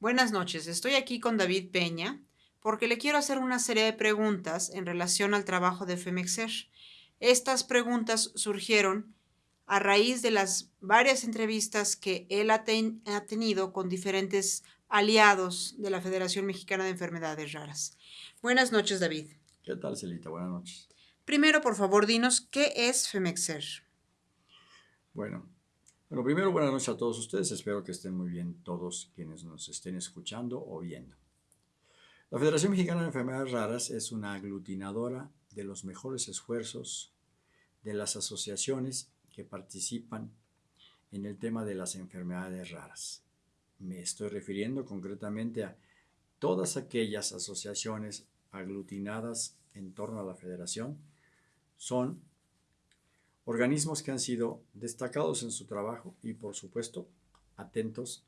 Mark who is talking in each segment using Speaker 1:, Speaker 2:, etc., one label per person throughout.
Speaker 1: Buenas noches, estoy aquí con David Peña porque le quiero hacer una serie de preguntas en relación al trabajo de Femexer. Estas preguntas surgieron a raíz de las varias entrevistas que él ha, ha, tenido con diferentes aliados de la Federación Mexicana de Enfermedades Raras. Buenas noches, David.
Speaker 2: ¿Qué tal, Celita? Buenas noches.
Speaker 1: Primero, por favor, dinos, ¿qué es Femexer?
Speaker 2: Bueno, bueno, primero buenas noches a todos ustedes. Espero que estén muy bien todos quienes nos estén escuchando o viendo. La Federación Mexicana de Enfermedades Raras es una aglutinadora de los mejores esfuerzos de las asociaciones que participan en el tema de las enfermedades raras. Me estoy refiriendo concretamente a todas aquellas asociaciones aglutinadas en torno a la federación. Son organismos que han sido destacados en su trabajo y por supuesto atentos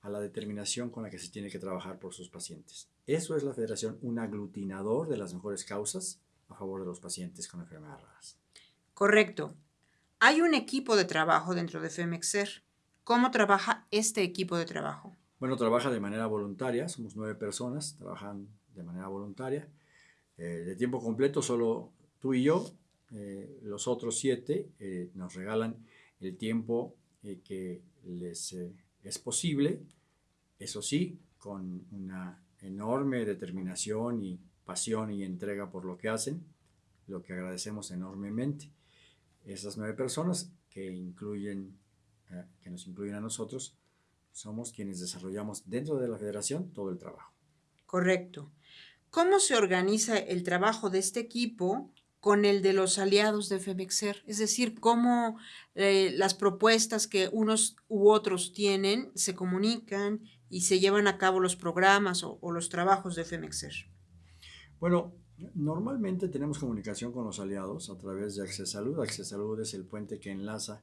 Speaker 2: a la determinación con la que se tiene que trabajar por sus pacientes. Eso es la federación, un aglutinador de las mejores causas a favor de los pacientes con enfermedades raras.
Speaker 1: Correcto. Hay un equipo de trabajo dentro de FEMEXER. ¿Cómo trabaja este equipo de trabajo?
Speaker 2: Bueno, trabaja de manera voluntaria, somos nueve personas, trabajan de manera voluntaria. Eh, de tiempo completo, solo tú y yo, eh, los otros siete eh, nos regalan el tiempo eh, que les es posible, eso sí, con una enorme determinación y pasión y entrega por lo que hacen, lo que agradecemos enormemente. Esas nueve personas que, incluyen, que nos incluyen a nosotros, somos quienes desarrollamos dentro de la federación todo el trabajo.
Speaker 1: Correcto. ¿Cómo se organiza el trabajo de este equipo con el de los aliados de FEMEXER, es decir, cómo eh, las propuestas que unos u otros tienen se comunican y se llevan a cabo los programas o, los trabajos de FEMEXER.
Speaker 2: Bueno, normalmente tenemos comunicación con los aliados a través de Access Salud. Access Salud es el puente que enlaza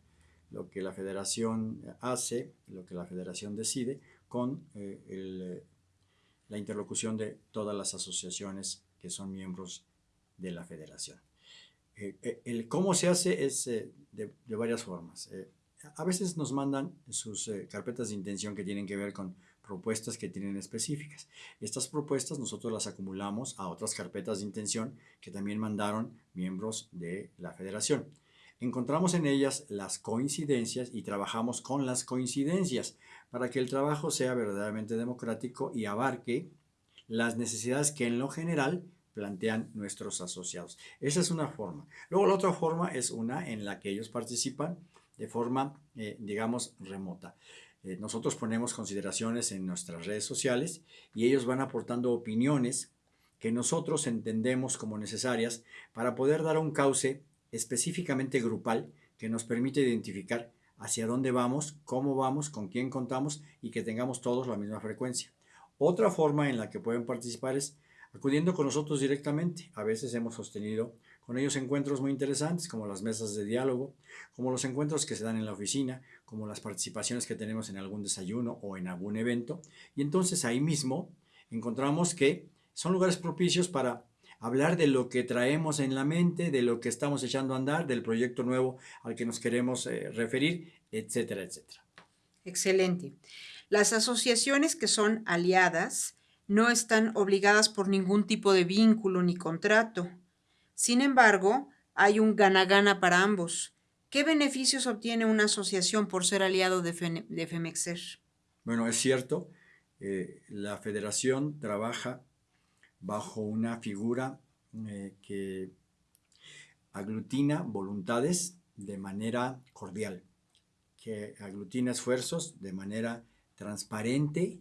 Speaker 2: lo que la federación hace, lo que la federación decide, con eh, eh, la interlocución de todas las asociaciones que son miembros de la federación. Eh, eh, el cómo se hace es eh, de, de, varias formas. a veces nos mandan sus carpetas de intención que tienen que ver con propuestas que tienen específicas. Estas propuestas nosotros las acumulamos a otras carpetas de intención que también mandaron miembros de la federación. Encontramos en ellas las coincidencias y trabajamos con las coincidencias para que el trabajo sea verdaderamente democrático y abarque las necesidades que en lo general plantean nuestros asociados. Esa es una forma. Luego la otra forma es una en la que ellos participan de forma, eh, digamos, remota. Eh, nosotros ponemos consideraciones en nuestras redes sociales y ellos van aportando opiniones que nosotros entendemos como necesarias para poder dar un cauce específicamente grupal que nos permite identificar hacia dónde vamos, cómo vamos, con quién contamos y que tengamos todos la misma frecuencia. Otra forma en la que pueden participar es acudiendo con nosotros directamente. A veces hemos sostenido con ellos encuentros muy interesantes, como las mesas de diálogo, como los encuentros que se dan en la oficina, como las participaciones que tenemos en algún desayuno o en algún evento. Y entonces ahí mismo encontramos que son lugares propicios para hablar de lo que traemos en la mente, de lo que estamos echando a andar, del proyecto nuevo al que nos queremos eh, referir, etcétera, etcétera.
Speaker 1: Excelente. Las asociaciones que son aliadas no están obligadas por ningún tipo de vínculo ni contrato. Sin embargo, hay un gana-gana para ambos. ¿Qué beneficios obtiene una asociación por ser aliado de, FEMEXER?
Speaker 2: Bueno, es cierto, eh, la federación trabaja bajo una figura eh, que aglutina voluntades de manera cordial, que aglutina esfuerzos de manera transparente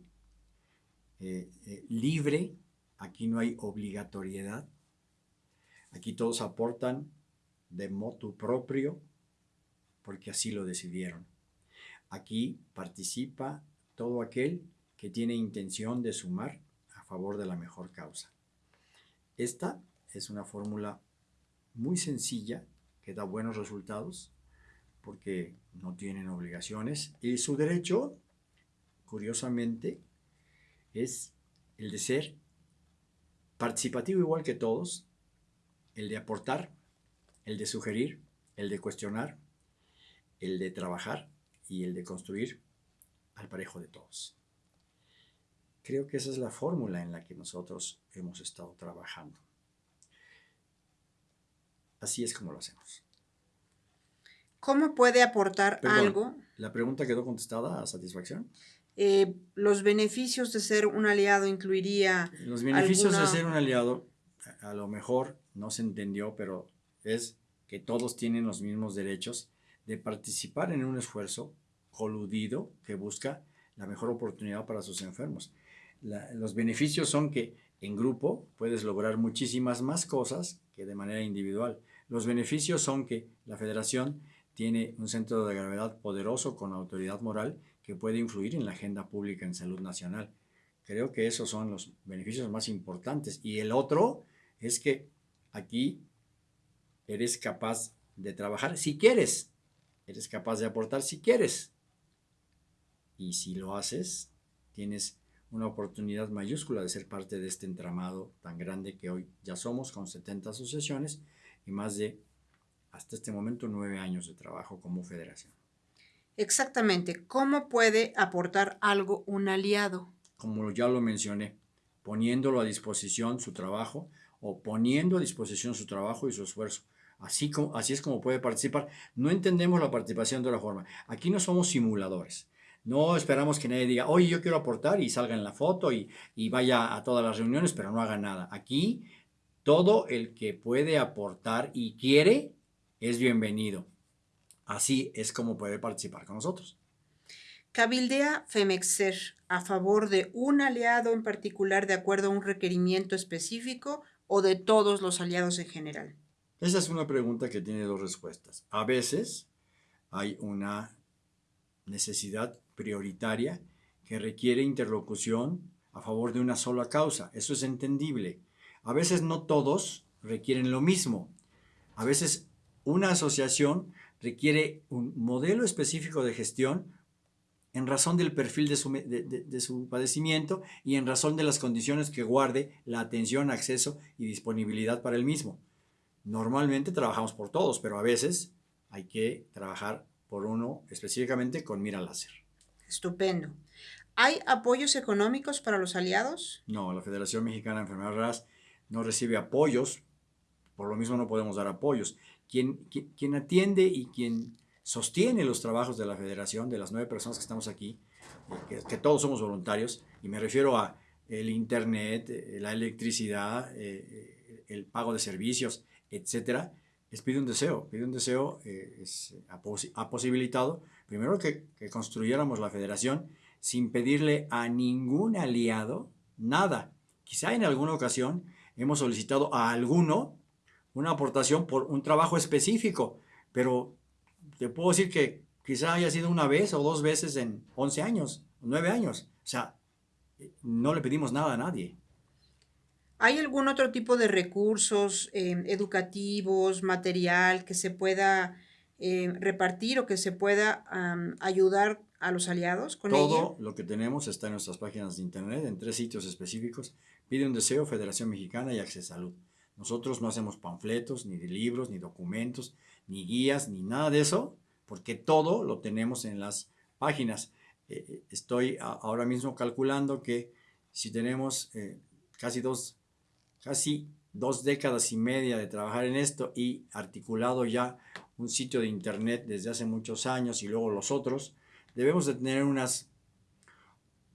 Speaker 2: eh, eh, libre, aquí no hay obligatoriedad, aquí todos aportan de motu propio porque así lo decidieron. Aquí participa todo aquel que tiene intención de sumar a favor de la mejor causa. Esta es una fórmula muy sencilla que da buenos resultados porque no tienen obligaciones y su derecho, curiosamente, es el de ser participativo igual que todos, el de aportar, el de sugerir, el de cuestionar, el de trabajar y el de construir al parejo de todos. Creo que esa es la fórmula en la que nosotros hemos estado trabajando. Así es como lo hacemos.
Speaker 1: ¿Cómo puede aportar algo?
Speaker 2: ¿La pregunta quedó contestada a satisfacción?
Speaker 1: Eh, los beneficios de ser un aliado incluiría.
Speaker 2: Los beneficios de ser un aliado, a lo mejor no se entendió, pero es que todos tienen los mismos derechos de participar en un esfuerzo coludido que busca la mejor oportunidad para sus enfermos. los beneficios son que en grupo puedes lograr muchísimas más cosas que de manera individual. Los beneficios son que la federación tiene un centro de gravedad poderoso con autoridad moral que puede influir en la agenda pública en salud nacional. Creo que esos son los beneficios más importantes. Y el otro es que aquí eres capaz de trabajar si quieres. Eres capaz de aportar si quieres. Y si lo haces, tienes una oportunidad mayúscula de ser parte de este entramado tan grande que hoy ya somos, con 70 asociaciones y más de, hasta este momento, nueve años de trabajo como federación.
Speaker 1: Exactamente. ¿Cómo puede aportar algo un aliado?
Speaker 2: Como ya lo mencioné, poniéndolo a disposición su trabajo o poniendo a disposición su trabajo y su esfuerzo. Así, como, así es como puede participar. No entendemos la participación de la forma. Aquí no somos simuladores. No esperamos que nadie diga, oye, yo quiero aportar y salga en la foto y, y vaya a todas las reuniones, pero no haga nada. Aquí todo el que puede aportar y quiere es bienvenido. Así es como puede participar con nosotros.
Speaker 1: Cabildea Femexer a favor de un aliado en particular de acuerdo a un requerimiento específico o de todos los aliados en general.
Speaker 2: Esa es una pregunta que tiene dos respuestas. A veces hay una necesidad prioritaria que requiere interlocución a favor de una sola causa. Eso es entendible. A veces no todos requieren lo mismo. A veces una asociación requiere un modelo específico de gestión en razón del perfil de su, padecimiento y en razón de las condiciones que guarde la atención, acceso y disponibilidad para el mismo. Normalmente trabajamos por todos, pero a veces hay que trabajar por uno específicamente con mira láser.
Speaker 1: Estupendo. ¿Hay apoyos económicos para los aliados?
Speaker 2: No, la Federación Mexicana de Enfermedades Raras no recibe apoyos, por lo mismo no podemos dar apoyos quien, atiende y quien sostiene los trabajos de la federación, de las nueve personas que estamos aquí, eh, que, todos somos voluntarios, y me refiero a el internet, eh, la electricidad, eh, el pago de servicios, etcétera, es pide un deseo. Pide un deseo ha, posibilitado, primero que, que construyéramos la federación sin pedirle a ningún aliado nada. Quizá en alguna ocasión hemos solicitado a alguno una aportación por un trabajo específico, pero te puedo decir que quizá haya sido una vez o dos veces en 11 años, 9 años. O sea, no le pedimos nada a nadie.
Speaker 1: ¿Hay algún otro tipo de recursos eh, educativos, material que se pueda eh, repartir o que se pueda ayudar a los aliados
Speaker 2: con Todo lo que tenemos está en nuestras páginas de internet, en tres sitios específicos. Pide un deseo, Federación Mexicana y Acceso Salud. Nosotros no hacemos panfletos, ni de libros, ni documentos, ni guías, ni nada de eso, porque todo lo tenemos en las páginas. Eh, eh, estoy ahora mismo calculando que si tenemos eh, casi, dos, casi dos décadas y media de trabajar en esto y articulado ya un sitio de internet desde hace muchos años y luego los otros, debemos de tener unas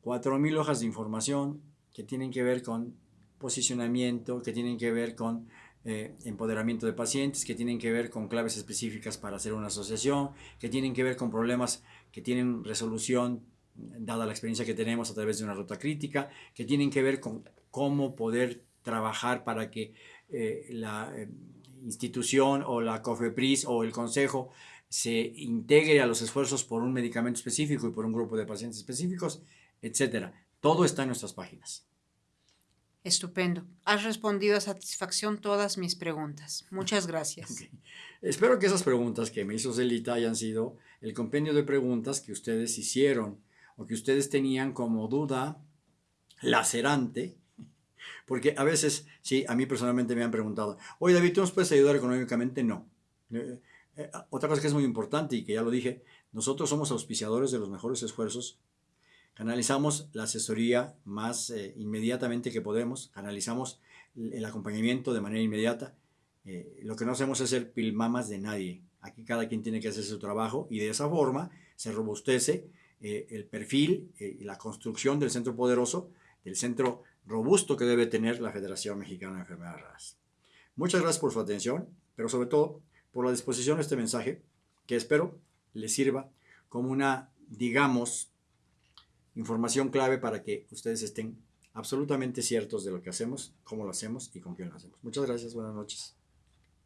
Speaker 2: 4.000 hojas de información que tienen que ver con posicionamiento, que tienen que ver con eh, empoderamiento de pacientes, que tienen que ver con claves específicas para hacer una asociación, que tienen que ver con problemas que tienen resolución dada la experiencia que tenemos a través de una ruta crítica, que tienen que ver con cómo poder trabajar para que eh, la eh, institución o la COFEPRIS o el consejo se integre a los esfuerzos por un medicamento específico y por un grupo de pacientes específicos, etcétera. Todo está en nuestras páginas.
Speaker 1: Estupendo. Has respondido a satisfacción todas mis preguntas. Muchas gracias.
Speaker 2: Espero que esas preguntas que me hizo Celita hayan sido el compendio de preguntas que ustedes hicieron o que ustedes tenían como duda lacerante. Porque a veces, sí, a mí personalmente me han preguntado, oye David, ¿tú nos puedes ayudar económicamente? No. Eh, eh, otra cosa que es muy importante y que ya lo dije, nosotros somos auspiciadores de los mejores esfuerzos Canalizamos la asesoría más eh, inmediatamente que podemos, canalizamos el acompañamiento de manera inmediata. Eh, lo que no hacemos es ser pilmamas de nadie. Aquí cada quien tiene que hacer su trabajo y de esa forma se robustece eh, el perfil y la construcción del centro poderoso, del centro robusto que debe tener la Federación Mexicana de Enfermedades Raras. Muchas gracias por su atención, pero sobre todo por la disposición de este mensaje que espero les sirva como una, digamos, información clave para que ustedes estén absolutamente ciertos de lo que hacemos, cómo lo hacemos y con quién lo hacemos. Muchas gracias, buenas noches.